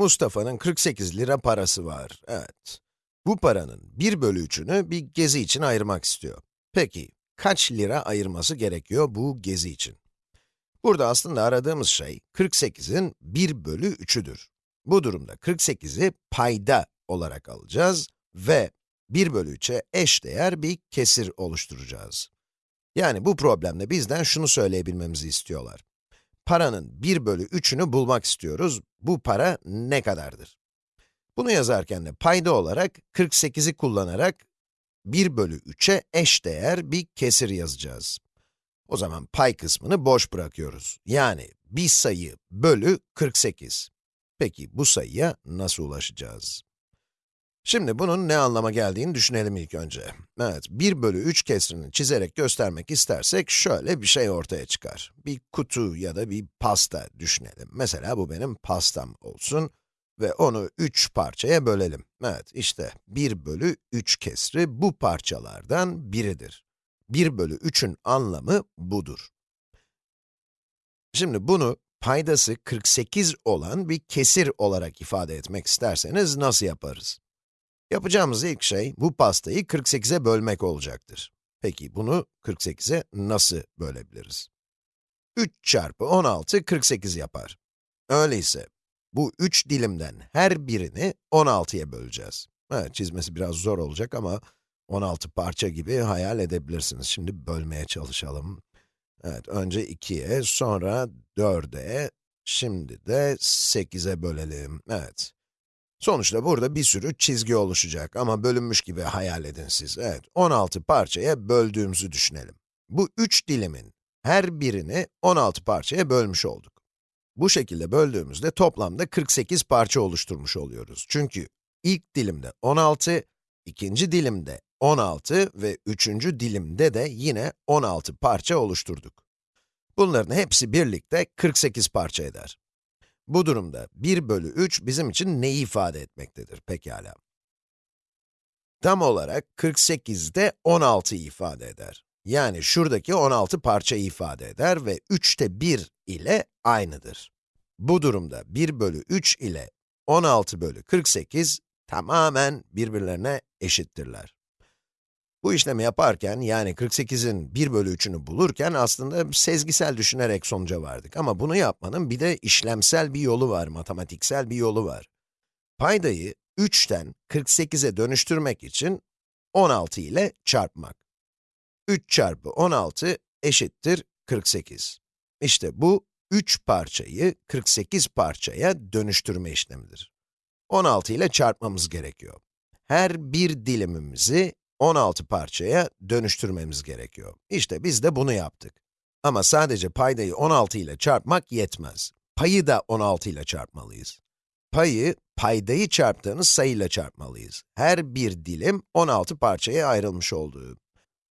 Mustafa'nın 48 lira parası var, evet. Bu paranın 1 bölü 3'ünü bir gezi için ayırmak istiyor. Peki, kaç lira ayırması gerekiyor bu gezi için? Burada aslında aradığımız şey, 48'in 1 bölü 3'üdür. Bu durumda 48'i payda olarak alacağız ve 1 bölü 3'e eşdeğer bir kesir oluşturacağız. Yani bu problemde bizden şunu söyleyebilmemizi istiyorlar. Paranın 1 bölü 3'ünü bulmak istiyoruz. Bu para ne kadardır? Bunu yazarken de payda olarak 48'i kullanarak 1 bölü 3'e eşdeğer bir kesir yazacağız. O zaman pay kısmını boş bırakıyoruz. Yani bir sayı bölü 48. Peki bu sayıya nasıl ulaşacağız? Şimdi bunun ne anlama geldiğini düşünelim ilk önce. Evet, 1 bölü 3 kesrini çizerek göstermek istersek şöyle bir şey ortaya çıkar. Bir kutu ya da bir pasta düşünelim. Mesela bu benim pastam olsun ve onu 3 parçaya bölelim. Evet, işte 1 bölü 3 kesri bu parçalardan biridir. 1 bölü 3'ün anlamı budur. Şimdi bunu paydası 48 olan bir kesir olarak ifade etmek isterseniz nasıl yaparız? Yapacağımız ilk şey, bu pastayı 48'e bölmek olacaktır. Peki bunu 48'e nasıl bölebiliriz? 3 çarpı 16, 48 yapar. Öyleyse, bu 3 dilimden her birini 16'ya böleceğiz. Evet, çizmesi biraz zor olacak ama 16 parça gibi hayal edebilirsiniz. Şimdi bölmeye çalışalım. Evet, önce 2'ye, sonra 4'e, şimdi de 8'e bölelim. Evet. Sonuçta burada bir sürü çizgi oluşacak ama bölünmüş gibi hayal edin siz. Evet, 16 parçaya böldüğümüzü düşünelim. Bu 3 dilimin her birini 16 parçaya bölmüş olduk. Bu şekilde böldüğümüzde toplamda 48 parça oluşturmuş oluyoruz. Çünkü ilk dilimde 16, ikinci dilimde 16 ve üçüncü dilimde de yine 16 parça oluşturduk. Bunların hepsi birlikte 48 parça eder. Bu durumda 1 bölü 3 bizim için neyi ifade etmektedir pekala? Tam olarak 48'de 16 ifade eder. Yani şuradaki 16 parça ifade eder ve 3'te 1 ile aynıdır. Bu durumda 1 bölü 3 ile 16 bölü 48 tamamen birbirlerine eşittirler. Bu işlemi yaparken, yani 48'in 1 bölü 3'ünü bulurken aslında sezgisel düşünerek sonuca vardık. Ama bunu yapmanın bir de işlemsel bir yolu var, matematiksel bir yolu var. Paydayı 3'ten 48'e dönüştürmek için 16 ile çarpmak. 3 çarpı 16 eşittir 48. İşte bu 3 parçayı 48 parçaya dönüştürme işlemidir. 16 ile çarpmamız gerekiyor. Her bir dilimimizi 16 parçaya dönüştürmemiz gerekiyor. İşte biz de bunu yaptık. Ama sadece paydayı 16 ile çarpmak yetmez. Payı da 16 ile çarpmalıyız. Payı, paydayı çarptığınız sayıyla çarpmalıyız. Her bir dilim 16 parçaya ayrılmış olduğu.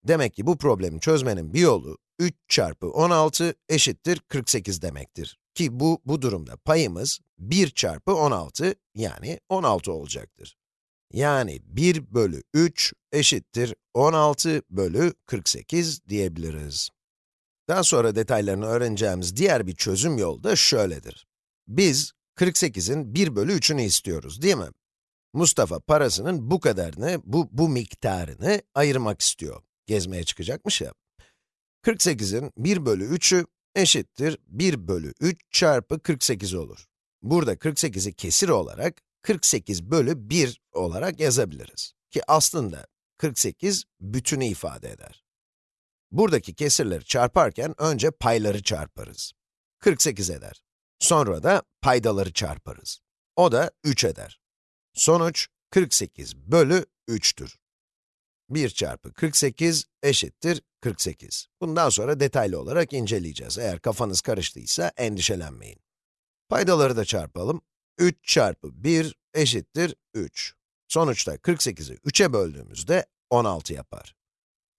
Demek ki bu problemi çözmenin bir yolu, 3 çarpı 16 eşittir 48 demektir. Ki bu, bu durumda payımız 1 çarpı 16, yani 16 olacaktır. Yani 1 bölü 3 eşittir 16 bölü 48 diyebiliriz. Daha sonra detaylarını öğreneceğimiz diğer bir çözüm yolu da şöyledir. Biz 48'in 1 bölü 3'ünü istiyoruz, değil mi? Mustafa parasının bu kadarını, bu, bu miktarını ayırmak istiyor. Gezmeye çıkacakmış ya. 48'in 1 bölü 3'ü eşittir 1 bölü 3 çarpı 48 olur. Burada 48'i kesir olarak 48 bölü 1 olarak yazabiliriz. Ki aslında 48 bütünü ifade eder. Buradaki kesirleri çarparken önce payları çarparız. 48 eder. Sonra da paydaları çarparız. O da 3 eder. Sonuç 48 bölü 3'tür. 1 çarpı 48 eşittir 48. Bundan sonra detaylı olarak inceleyeceğiz. Eğer kafanız karıştıysa endişelenmeyin. Paydaları da çarpalım. 3 çarpı 1 eşittir 3. Sonuçta 48'i 3'e böldüğümüzde 16 yapar.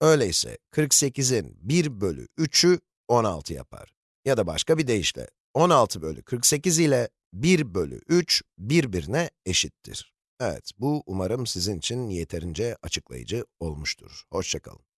Öyleyse 48'in 1 bölü 3'ü 16 yapar. Ya da başka bir deyişle, 16 bölü 48 ile 1 bölü 3 birbirine eşittir. Evet, bu umarım sizin için yeterince açıklayıcı olmuştur. Hoşçakalın.